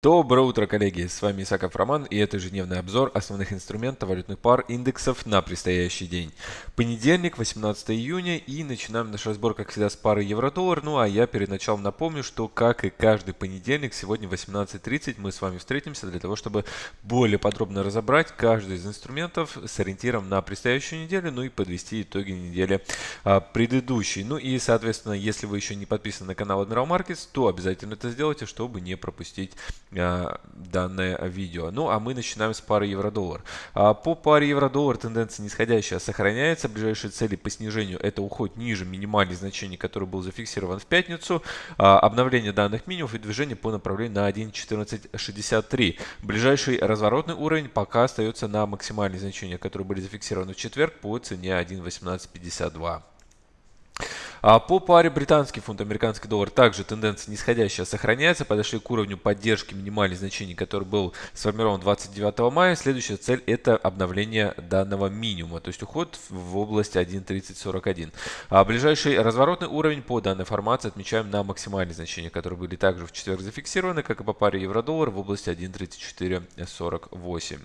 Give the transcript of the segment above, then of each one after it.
Доброе утро, коллеги! С вами Исаков Роман и это ежедневный обзор основных инструментов валютных пар индексов на предстоящий день. Понедельник, 18 июня и начинаем наш разбор, как всегда, с пары евро-доллар. Ну а я перед началом напомню, что как и каждый понедельник, сегодня в 18.30 мы с вами встретимся для того, чтобы более подробно разобрать каждый из инструментов с ориентиром на предстоящую неделю, ну и подвести итоги недели а, предыдущей. Ну и, соответственно, если вы еще не подписаны на канал Admiral Markets, то обязательно это сделайте, чтобы не пропустить данное видео. Ну, а мы начинаем с пары евро-доллар. А, по паре евро-доллар тенденция нисходящая сохраняется. Ближайшие цели по снижению это уход ниже минимальных значений, который был зафиксирован в пятницу. А, обновление данных минимумов и движение по направлению на 1.1463. Ближайший разворотный уровень пока остается на максимальные значения, которые были зафиксированы в четверг по цене 1.1852. А по паре британский фунт, американский доллар также тенденция нисходящая сохраняется. Подошли к уровню поддержки минимальных значений, который был сформирован 29 мая. Следующая цель это обновление данного минимума, то есть уход в область 1.3041. А ближайший разворотный уровень по данной формации отмечаем на максимальные значения, которые были также в четверг зафиксированы, как и по паре евро-доллар в области 1.3448.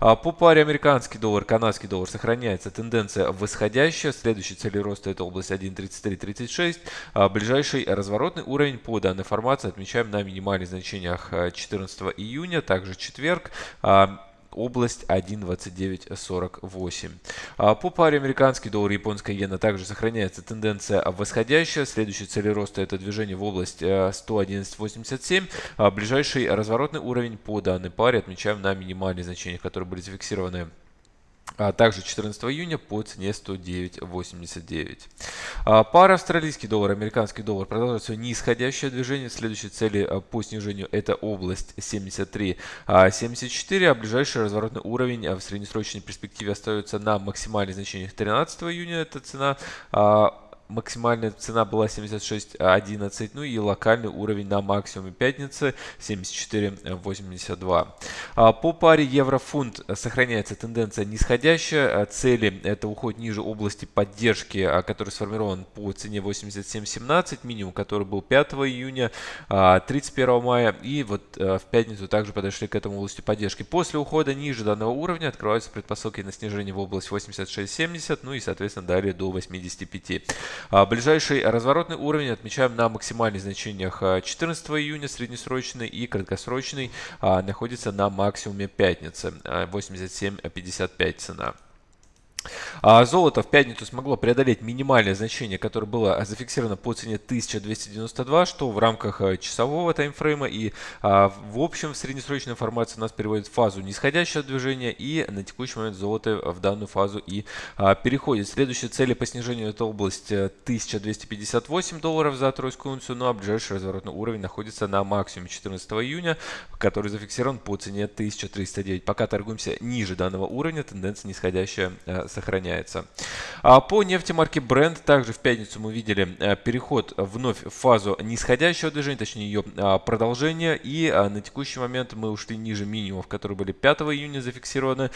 А по паре американский доллар, канадский доллар сохраняется тенденция восходящая. Следующий цель роста это область 1.30 33.36. А ближайший разворотный уровень по данной формации отмечаем на минимальных значениях 14 а, июня, также четверг а, область 1.2948. По паре американский доллар и японская иена также сохраняется тенденция восходящая. Следующий цель роста это движение в область 111.87. Ближайший разворотный уровень по данной паре отмечаем на минимальных значениях, которые были зафиксированы а также 14 июня по цене 109.89. А пара австралийский доллар, американский доллар продолжает свое нисходящее движение. Следующие цели а, по снижению это область 73.74, а, а ближайший разворотный уровень в среднесрочной перспективе остается на максимальных значениях 13 июня. Это цена максимальная цена была 76.11, ну и локальный уровень на максимуме пятницы 74.82. А, по паре евро-фунт сохраняется тенденция нисходящая, а, цели это уход ниже области поддержки, а, который сформирован по цене 87.17, минимум который был 5 июня, 31 мая и вот в пятницу также подошли к этому области поддержки. После ухода ниже данного уровня открываются предпосылки на снижение в область 86.70, ну и соответственно далее до 85. А, ближайший разворотный уровень отмечаем на максимальных значениях 14 а, июня, среднесрочный и краткосрочный а, находится на максимуме пятницы, 87.55 цена. А золото в пятницу смогло преодолеть минимальное значение, которое было зафиксировано по цене 1292, что в рамках э, часового таймфрейма и а, в общем в среднесрочной формации у нас переводит в фазу нисходящего движения и на текущий момент золото в данную фазу и а, переходит. Следующие цели по снижению это область 1258 э, долларов за тройскую унцию, ну а ближайший разворотный уровень находится на максимуме 14 июня, который зафиксирован по цене 1309. Пока торгуемся ниже данного уровня, тенденция нисходящая э, сохраняется. А по нефти марки Brent также в пятницу мы видели э, переход вновь в фазу нисходящего движения, точнее ее а, продолжение. И а, на текущий момент мы ушли ниже минимумов, которые были 5 июня зафиксированы,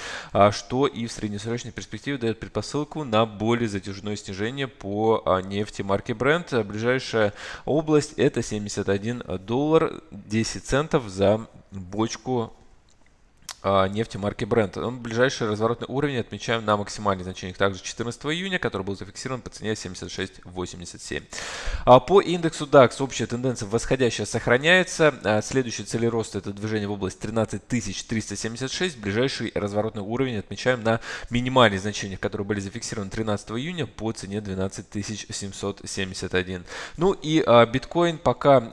что и в среднесрочной перспективе дает предпосылку на более затяжное снижение по нефти марки Brent. Ближайшая область это 71 доллар 10 центов за бочку нефти марки Brent. Он ближайший разворотный уровень отмечаем на максимальных значениях также 14 июня, который был зафиксирован по цене 76.87. А по индексу DAX общая тенденция восходящая сохраняется. А следующий цель роста это движение в область 13376. Ближайший разворотный уровень отмечаем на минимальных значениях, которые были зафиксированы 13 июня по цене 12771. Ну и биткоин пока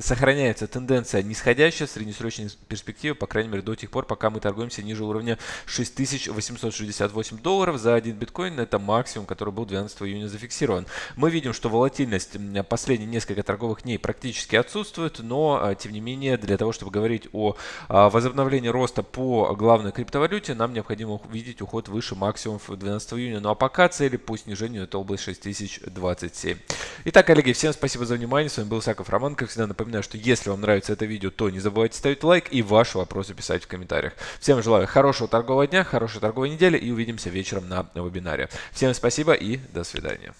сохраняется тенденция нисходящая в среднесрочной перспективе, по крайней мере до тех пор, пока мы торгуемся ниже уровня 6868 долларов за один биткоин. Это максимум, который был 12 июня зафиксирован. Мы видим, что волатильность последние несколько торговых дней практически отсутствует, но а, тем не менее для того, чтобы говорить о а, возобновлении роста по главной криптовалюте, нам необходимо увидеть уход выше максимумов 12 июня. Ну а пока цели по снижению это область 6027. Итак, коллеги, всем спасибо за внимание. С вами был Саков Роман. Как всегда, напоминаю, что если вам нравится это видео, то не забывайте ставить лайк и ваши вопросы писать в комментариях. Всем желаю хорошего торгового дня, хорошей торговой недели и увидимся вечером на вебинаре. Всем спасибо и до свидания.